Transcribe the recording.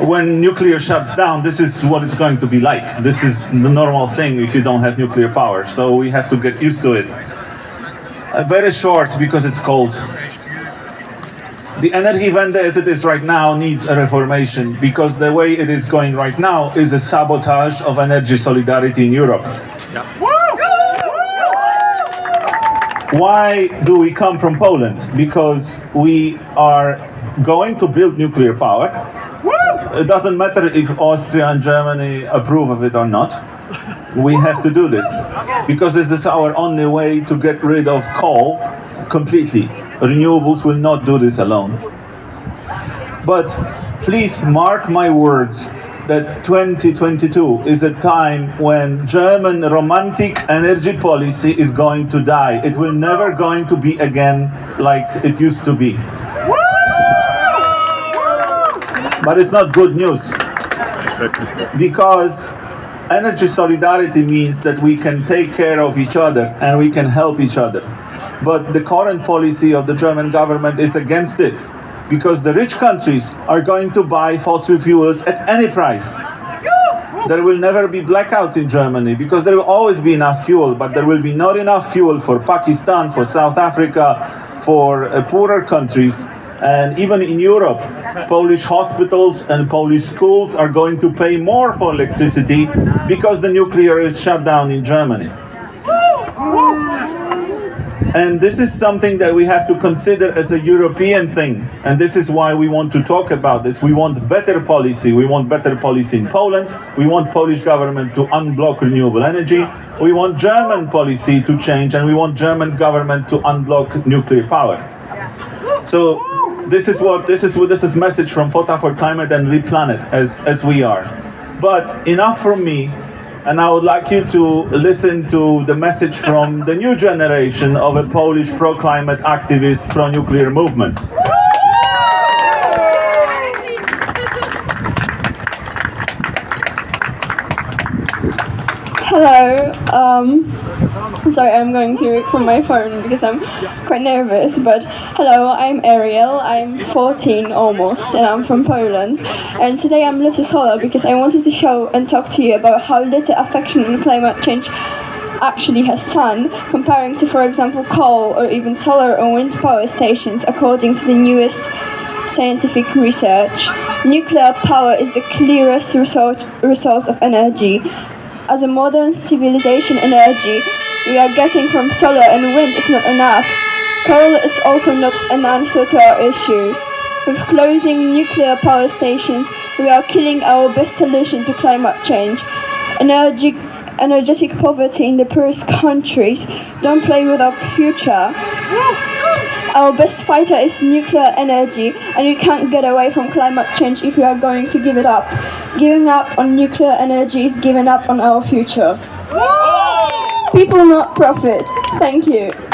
When nuclear shuts down, this is what it's going to be like. This is the normal thing if you don't have nuclear power. So we have to get used to it. Uh, very short because it's cold. The energy Energiewende as it is right now needs a reformation because the way it is going right now is a sabotage of energy solidarity in Europe. Why do we come from Poland? Because we are going to build nuclear power. It doesn't matter if Austria and Germany approve of it or not. We have to do this because this is our only way to get rid of coal completely. Renewables will not do this alone. But please mark my words that 2022 is a time when German romantic energy policy is going to die. It will never going to be again like it used to be. But it's not good news. Because energy solidarity means that we can take care of each other and we can help each other. But the current policy of the German government is against it because the rich countries are going to buy fossil fuels at any price. There will never be blackouts in Germany because there will always be enough fuel, but there will be not enough fuel for Pakistan, for South Africa, for uh, poorer countries. And even in Europe, Polish hospitals and Polish schools are going to pay more for electricity because the nuclear is shut down in Germany. And this is something that we have to consider as a European thing. And this is why we want to talk about this. We want better policy. We want better policy in Poland. We want Polish government to unblock renewable energy. We want German policy to change and we want German government to unblock nuclear power. So this is what this is what this is message from FOTA for Climate and Replanet as as we are. But enough from me and I would like you to listen to the message from the new generation of a Polish pro-climate activist, pro-nuclear movement. Hello. Um, sorry, I'm going through it from my phone because I'm quite nervous. But hello, I'm Ariel. I'm 14 almost, and I'm from Poland. And today I'm little solar because I wanted to show and talk to you about how little affection on climate change actually has sun, comparing to, for example, coal or even solar or wind power stations, according to the newest scientific research. Nuclear power is the clearest resource of energy as a modern civilization energy we are getting from solar and wind is not enough. Coal is also not an answer to our issue. With closing nuclear power stations, we are killing our best solution to climate change. Energy, energetic poverty in the poorest countries. Don't play with our future. Our best fighter is nuclear energy, and you can't get away from climate change if you are going to give it up. Giving up on nuclear energy is giving up on our future. People not profit. Thank you.